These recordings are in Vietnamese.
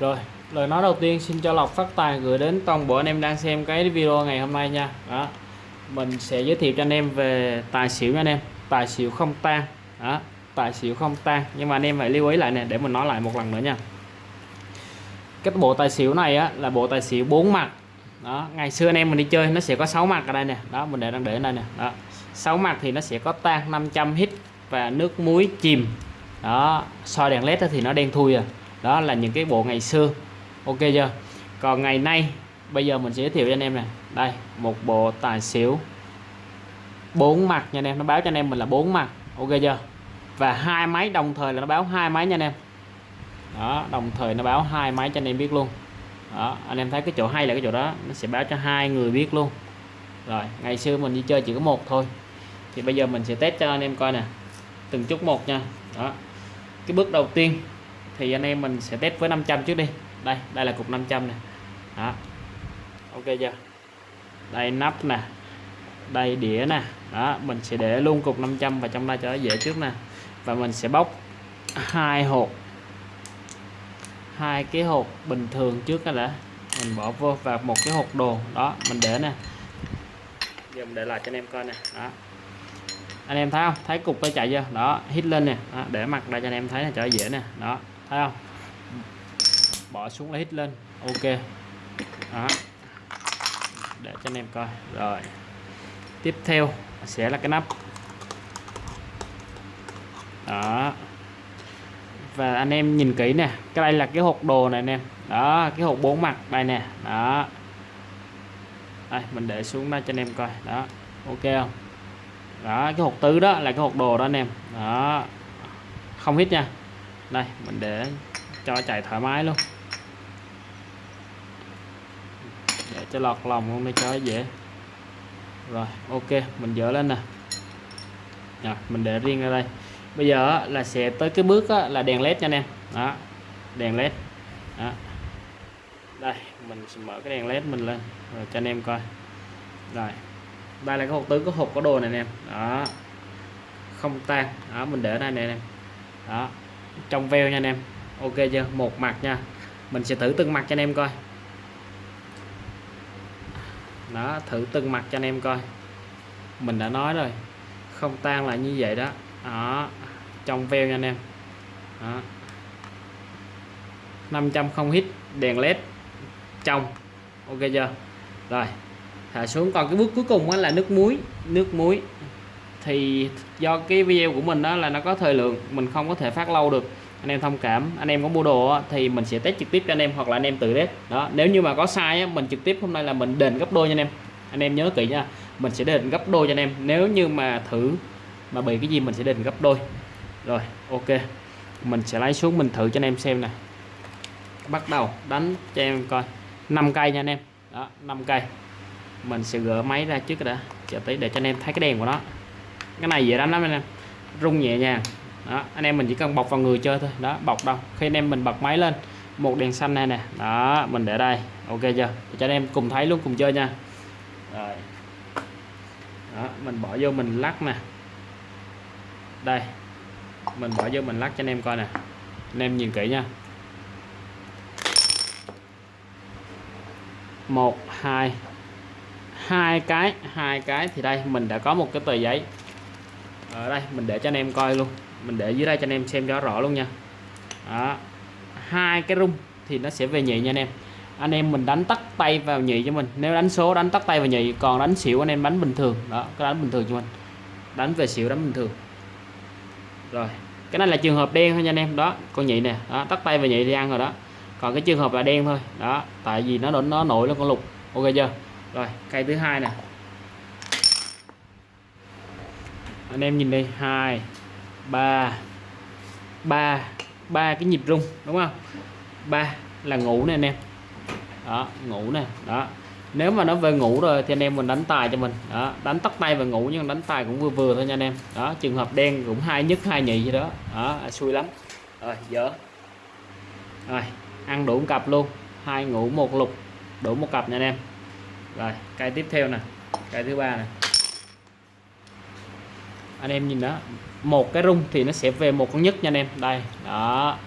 Rồi, lời nói đầu tiên xin cho Lộc phát tài gửi đến toàn bộ anh em đang xem cái video ngày hôm nay nha. Đó. Mình sẽ giới thiệu cho anh em về tài xỉu nha anh em. Tài xỉu không tan. Đó, tài xỉu không tan. Nhưng mà anh em phải lưu ý lại nè để mình nói lại một lần nữa nha. Cái bộ tài xỉu này á là bộ tài xỉu bốn mặt. Đó, ngày xưa anh em mình đi chơi nó sẽ có 6 mặt ở đây nè. Đó, mình để đang để ở đây nè. Đó. 6 mặt thì nó sẽ có tan 500 hit và nước muối chìm. Đó, soi đèn led thì nó đen thui à đó là những cái bộ ngày xưa. Ok chưa? Còn ngày nay, bây giờ mình sẽ giới thiệu cho anh em này đây, một bộ tài xỉu bốn mặt nha anh em. Nó báo cho anh em mình là bốn mặt. Ok chưa? Và hai máy, đồng thời là nó báo hai máy nha anh em. Đó, đồng thời nó báo hai máy cho anh em biết luôn. Đó, anh em thấy cái chỗ hay là cái chỗ đó, nó sẽ báo cho hai người biết luôn. Rồi, ngày xưa mình đi chơi chỉ có một thôi. Thì bây giờ mình sẽ test cho anh em coi nè. Từng chút một nha. Đó. Cái bước đầu tiên thì anh em mình sẽ test với 500 trước đi. Đây đây là cục 500 này đó. Ok chưa? Đây nắp nè. Đây đĩa nè. Đó mình sẽ để luôn cục 500 vào trong đây cho nó dễ trước nè. Và mình sẽ bóc hai hộp. Hai cái hộp bình thường trước cái đã. Mình bỏ vô và một cái hộp đồ. Đó mình để nè. Giờ mình để lại cho anh em coi nè. Đó. Anh em thấy không? Thấy cục nó chạy chưa? Đó hít lên nè. Đó, để mặt đây cho anh em thấy là cho dễ nè. Đó thấy không? Bỏ xuống lấy hít lên. Ok. Đó. Để cho anh em coi. Rồi. Tiếp theo sẽ là cái nắp. Đó. Và anh em nhìn kỹ nè. Cái đây là cái hộp đồ này anh em. Đó, cái hộp bốn mặt đây nè. Đó. Đây, mình để xuống đây cho anh em coi. Đó. Ok không? Đó, cái hộp tứ đó là cái hộp đồ đó anh em. Đó. Không hít nha đây mình để cho chạy thoải mái luôn. Để cho lọt lòng luôn để cho dễ. Rồi ok mình dỡ lên nè. À, mình để riêng ra đây. Bây giờ là sẽ tới cái bước là đèn led nha anh em. Đó đèn led. Đó. đây mình sẽ mở cái đèn led mình lên rồi cho anh em coi. Rồi đây là cái hộp tứ có hộp có đồ này anh em. Đó không tan. Đó mình để đây này anh em. Đó trong veo nha anh em. Ok chưa? Một mặt nha. Mình sẽ thử từng mặt cho anh em coi. Đó, thử từng mặt cho anh em coi. Mình đã nói rồi. Không tan là như vậy đó. Đó, trong veo nha anh em. Đó. 500 không hít đèn led, trong. Ok chưa? Rồi, thả xuống. Còn cái bước cuối cùng là nước muối nước muối thì do cái video của mình đó là nó có thời lượng mình không có thể phát lâu được. Anh em thông cảm. Anh em có mua đồ thì mình sẽ test trực tiếp cho anh em hoặc là anh em tự test. Đó nếu như mà có sai á, mình trực tiếp hôm nay là mình đền gấp đôi cho anh em. Anh em nhớ kỹ nha mình sẽ đền gấp đôi cho anh em. Nếu như mà thử mà bị cái gì mình sẽ đền gấp đôi. Rồi ok. Mình sẽ lấy xuống mình thử cho anh em xem này bắt đầu đánh cho em coi. 5 cây nha anh em. Đó 5 cây. Mình sẽ gỡ máy ra trước đã. Chờ tí để cho anh em thấy cái đèn của nó cái này dễ đánh lắm anh em. Rung nhẹ nhàng. Đó, anh em mình chỉ cần bọc vào người chơi thôi. Đó, bọc đâu. Khi anh em mình bật máy lên, một đèn xanh này nè. Đó, mình để đây. Ok chưa? Để cho anh em cùng thấy luôn cùng chơi nha. Rồi. Đó, mình bỏ vô mình lắc nè. Đây. Mình bỏ vô mình lắc cho anh em coi nè. Anh em nhìn kỹ nha. Một, hai. Hai cái hai cái thì đây, mình đã có một cái tờ giấy ở đây, mình để cho anh em coi luôn. Mình để dưới đây cho anh em xem cho rõ luôn nha. Đó. hai cái rung thì nó sẽ về nhị nha anh em. Anh em mình đánh tắt tay vào nhị cho mình. Nếu đánh số đánh tắt tay vào nhị, còn đánh xỉu anh em đánh bình thường. Đó cái đánh bình thường cho mình. Đánh về xỉu đánh bình thường. Rồi, cái này là trường hợp đen thôi nha anh em. Đó, con nhị nè. Đó, tắt tay vào nhị thì ăn rồi đó. Còn cái trường hợp là đen thôi. Đó, tại vì nó nó nổi lên con lục. Ok chưa? Rồi, cây thứ hai nè. Anh em nhìn đây, hai, ba ba ba cái nhịp rung, đúng không? Ba là ngủ nè anh em. Đó, ngủ nè, đó. Nếu mà nó về ngủ rồi thì anh em mình đánh tài cho mình. Đó, đánh tắt tay và ngủ nhưng đánh tài cũng vừa vừa thôi nha anh em. Đó, trường hợp đen cũng hai nhất, hai nhị gì đó. Đó à, xui lắm. Rồi, dở. Rồi, ăn đủ một cặp luôn. Hai ngủ, một lục, đủ một cặp nha anh em. Rồi cây tiếp theo nè cây thứ ba này anh em nhìn đó một cái rung thì nó sẽ về một con nhất nha anh em. Đây đó.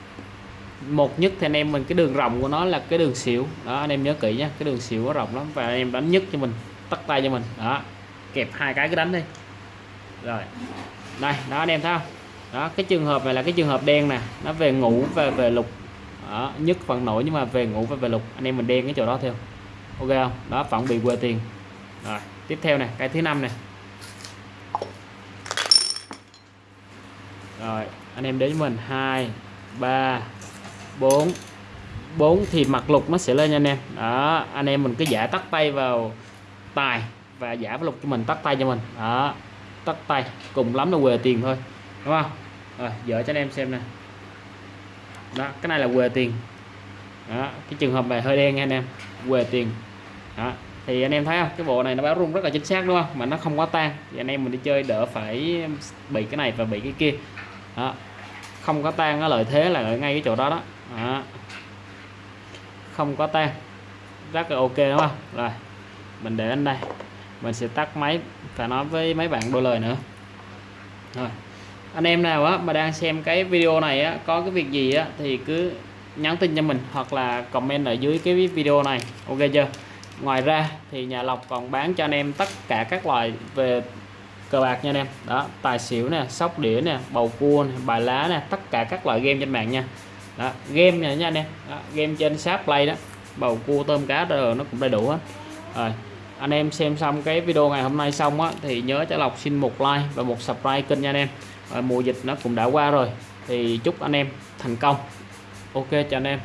Một nhất thì anh em mình cái đường rộng của nó là cái đường xỉu. Đó anh em nhớ kỹ nhé cái đường xỉu nó rộng lắm và anh em đánh nhất cho mình tắt tay cho mình. Đó kẹp hai cái cứ đánh đi. Rồi. Đây đó anh em thấy không? Đó cái trường hợp này là cái trường hợp đen nè nó về ngủ và về lục. Đó, nhất phần nổi nhưng mà về ngủ và về lục. Anh em mình đen cái chỗ đó theo ok không? Đó vẫn bị quê tiền. Rồi tiếp theo này cái thứ năm này rồi, anh em đến với mình. Hai, ba, bốn. Bốn thì mặt lục nó sẽ lên nha anh em. Đó, anh em mình cứ giả tắt tay vào tài và giả vào lục cho mình, tắt tay cho mình. Đó, tắt tay, cùng lắm là quề tiền thôi, đúng không? Rồi, dở cho anh em xem nè. Đó, cái này là quề tiền. Đó, cái trường hợp này hơi đen nha anh em. Quề tiền. Đó, thì anh em thấy không? Cái bộ này nó báo rung rất là chính xác, đúng không? Mà nó không quá tan. Thì anh em mình đi chơi đỡ phải bị cái này và bị cái kia đó. Không có tan nó lợi thế là ở ngay cái chỗ đó đó, đó. không có tan. Rất là ok đúng không? Rồi mình để anh đây. Mình sẽ tắt máy và nói với mấy bạn đôi lời nữa. Rồi. Anh em nào á mà đang xem cái video này á có cái việc gì á thì cứ nhắn tin cho mình hoặc là comment ở dưới cái video này. Ok chưa? Ngoài ra thì nhà lọc còn bán cho anh em tất cả các loại về cờ bạc nha anh em. Đó tài xỉu nè sóc đĩa nè bầu cua nè, bài lá nè tất cả các loại game trên mạng nha. Đó game này nha anh em. Đó, game trên sáp play đó. Bầu cua tôm cá rồi nó cũng đầy đủ hết. Rồi anh em xem xong cái video ngày hôm nay xong á thì nhớ cho lọc xin một like và một subscribe kênh nha anh em. Rồi, mùa dịch nó cũng đã qua rồi thì chúc anh em thành công. Ok chào anh em.